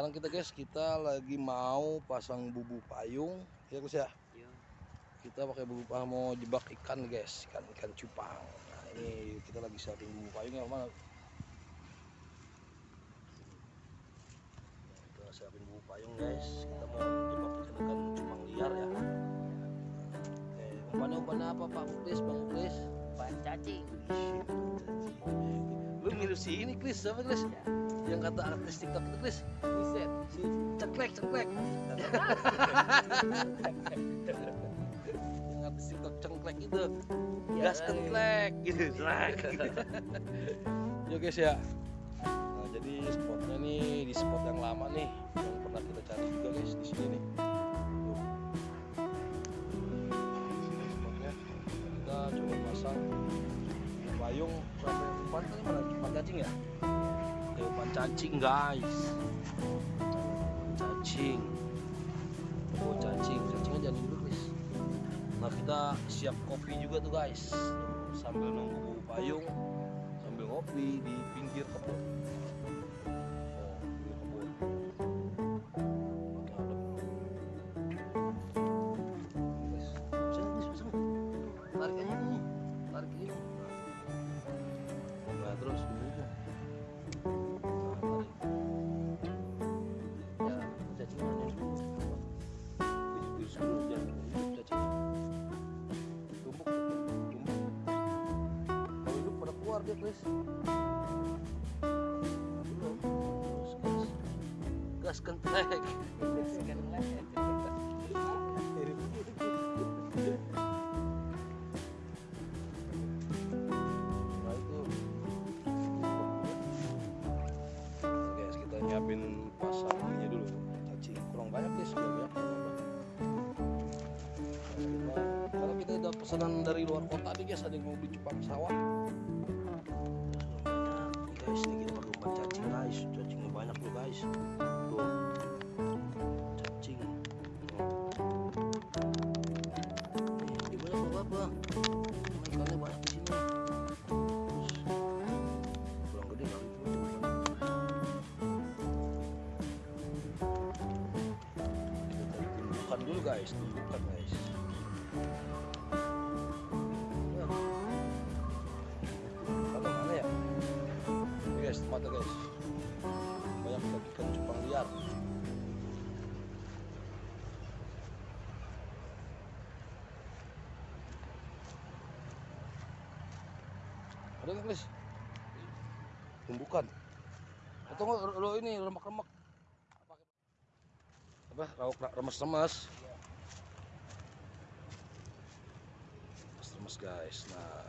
sekarang kita guys, kita lagi mau pasang bubu payung, ya guys ya. Iya. Kita pakai bubu payung mau jebak ikan guys, ikan ikan cupang. Nah, ini kita lagi siapin bubu payung yang mana? Kita siapin bubu payung guys. Kita mau jebak ikan ikan cupang liar ya. Oke, umpannya umpannya apa Pak Muklis, Bang Muklis? Ban cacing. Lu mirip si ini Kris, siapa Kris? Yang kata artis TikTok itu Kris, Buset. si ceklek ceklek. Yang artis TikTok cengklek itu, Iya, gas kenklek gitu. Ceklek. Yo guys ya. Nah, jadi spotnya nih di spot yang lama nih, yang pernah kita cari juga guys di sini nih. Kita coba pasang payung sampai tadi mana umpan cacing ya Umpan cacing guys. Cacing. Oh cacing. Cacingnya jangan dulu guys. Nah kita siap kopi juga tuh guys. Sambil nunggu payung sambil ngopi di pinggir kebun kita- Karena kita udah pesanan dari luar kota nih guys Ada yang mau beli cupang sawah guys pakai umpan cacing guys. Cacingnya banyak loh guys. Tuh. Cacing. Di banyak loh apa Ikannya banyak di sini. Kurang gede kali kita tumbukan dulu guys. Tumbukan guys ada nggak guys tumbukan. Atau enggak lo ini remak-remak apa? Rauk remes-remes. Remes guys. Nah.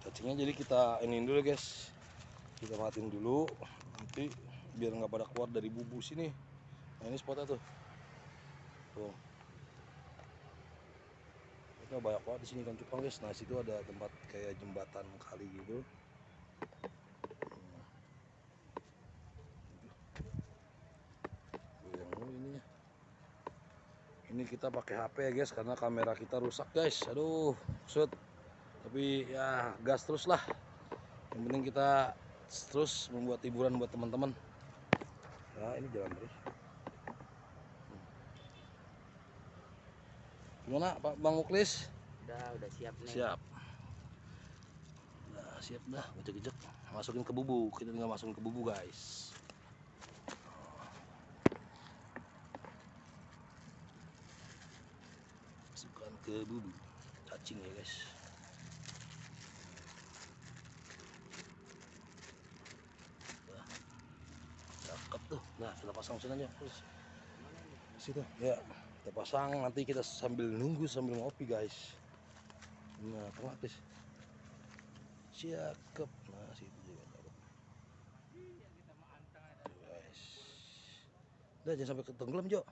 Cacingnya jadi kita ini dulu guys. Kita matiin dulu. Nanti biar nggak pada keluar dari bubu sini nah ini spotnya tuh. Tuh kita banyak banget di sini kan. Cupang guys nah situ ada tempat kayak jembatan kali gitu. Yang ini ini kita pakai HP ya guys karena kamera kita rusak guys. Aduh shoot tapi ya gas terus lah. Yang penting kita terus membuat hiburan buat teman-teman. Nah ini jalan terus gimana Pak Bang Muklis? Udah, udah siap nih. siap. Nah siap dah. Gejek-gejek. Masukin ke bubu kita tinggal masukin ke bubu guys. Masukkan ke bubu cacing ya guys. Nah, cakep tuh. Nah kita pasang sini aja. Terus. Situ. Ya kita pasang nanti kita sambil nunggu sambil ngopi guys. Nah guys cakep nah situ juga guys. Udah jangan sampai ketenggelam Jo.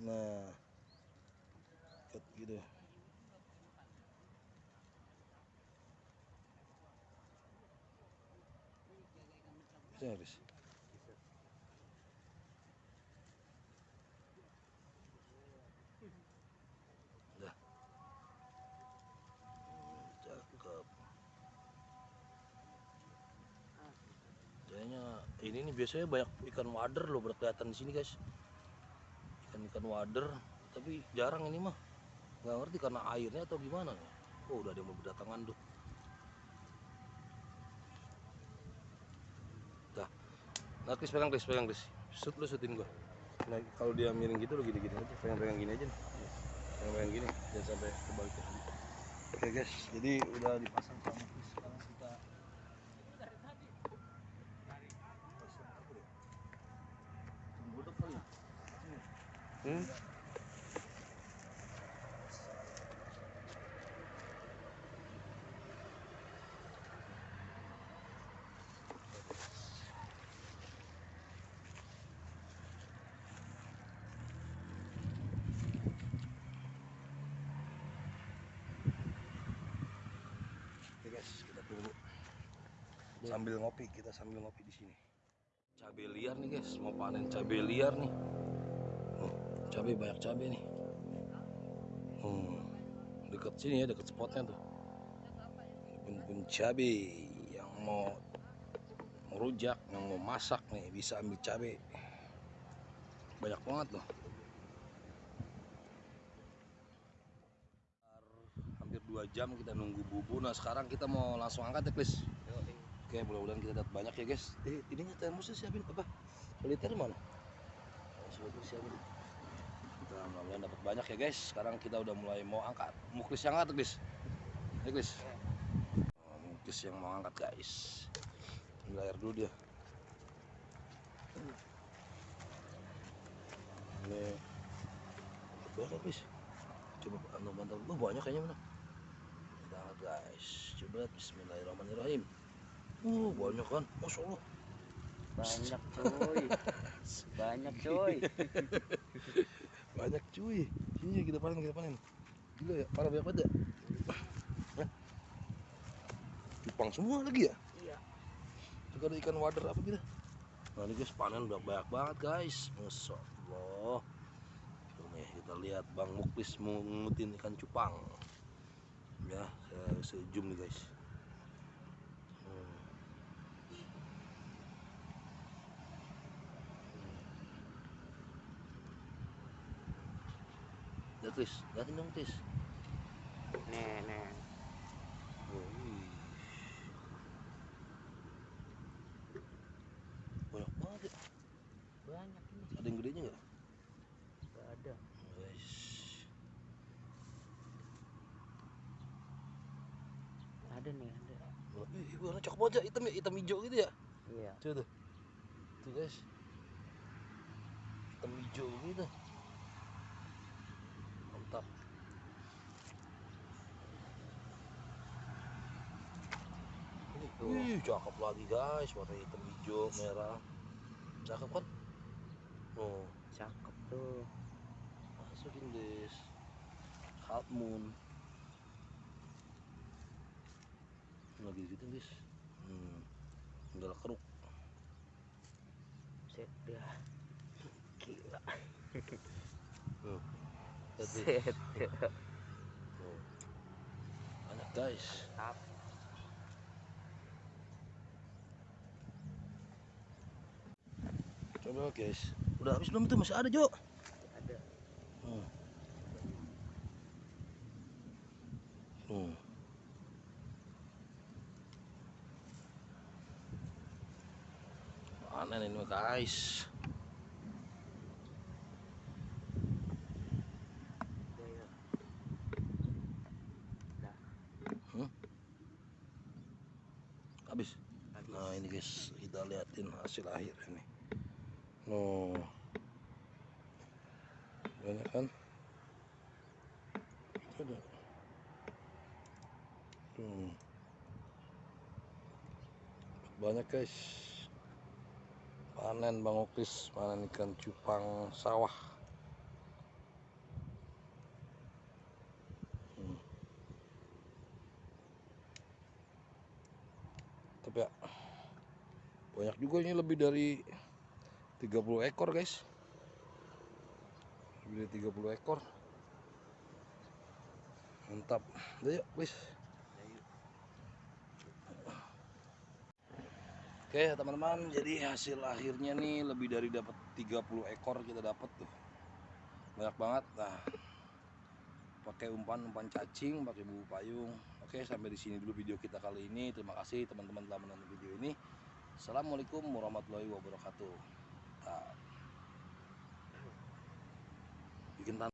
Nah. Ket gitu. Bisa ini nih biasanya banyak ikan wader loh baru kelihatan di sini guys. Ikan ikan wader tapi jarang ini mah. Nggak ngerti karena airnya atau gimana nih. Oh udah ada yang mau berdatangan tuh dah. Nah Chris pegang Chris pegang Chris shoot lu shootin gua. Nah kalau dia miring gitu lo gini gini aja. Pegang pegang gini aja nih. Pegang pegang gini jangan sampai kebalik oke guys. Jadi udah dipasang sama Chris sekarang kita pasang apa deh Budok kali ya? Hmm? Sambil ngopi, kita sambil ngopi di sini. Cabai liar nih guys, mau panen cabai liar nih. Cabai banyak cabai nih. Hmm, dekat sini ya, dekat spotnya tuh. Pun-pun cabai yang mau merujak, yang mau masak nih bisa ambil cabai. Banyak banget loh. hampir dua jam kita nunggu bubu nah sekarang kita mau langsung angkat ya Chris oke mudah-mudahan kita dapat banyak ya guys eh ininya termosnya siapin apa soliter mana soliter siapin kita mudah-mudahan dapat banyak ya guys. Sekarang kita udah mulai mau angkat. Mau Chris yang angkat Chris ya oh, mau Chris yang mau angkat guys. Ambil air dulu dia. Ini berapa Chris coba anu mantap oh, banyak kayaknya mana? Kita angkat guys. Coba Bismillahirrahmanirrahim. Uh banyak kan? Masya Allah. Banyak coy. Banyak coy. banyak cuy. Sini kita panen kita panen. Gila ya parah banyak banget ya. Cupang semua lagi ya? Iya. juga ada ikan wader apa gitu nah ini guys panen udah banyak banget guys. Masya Allah Tuh nih kita lihat Bang Muklis mengutin ikan cupang. Ya saya sejum nih guys Hmm. Ya Tis, liatin dong Tis Nih, nih. Wih. Banyak banget ya Banyak ini. Ada yang gedenya nggak? Gak ada. Guys Ada nih, ada. Ih, warna cakep banget ya, hitam ya, hitam hijau gitu ya Iya. Coba tuh Tuh guys Hitam hijau gitu Mantap Ini, Tuh. Wih, cakep lagi guys, warna hitam hijau, merah Cakep kan? Oh, Cakep tuh. masukin guys Half moon Lagi gitu guys Hmm, enggak keruk Set dah. Gila. Tuh. Set. Tuh. Banyak guys. Tap. Coba guys. Udah habis belum itu masih ada Jo. Ada. Hmm. Hmm. Panen ini guys. Habis. Habis. Nah ini guys kita liatin hasil akhir No. Banyak kan? Banyak guys. Panen Bang Okris, panen ikan cupang sawah. Hmm. Tapi ya banyak juga ini lebih dari 30 ekor guys lebih dari 30 ekor mantap udah yuk please Oke teman-teman, jadi hasil akhirnya nih lebih dari dapat 30 ekor kita dapat tuh. Banyak banget. Nah, pakai umpan umpan cacing, pakai bubu payung. Oke, sampai di sini dulu video kita kali ini. Terima kasih teman-teman telah menonton video ini. Assalamualaikum warahmatullahi wabarakatuh. Bikin tan-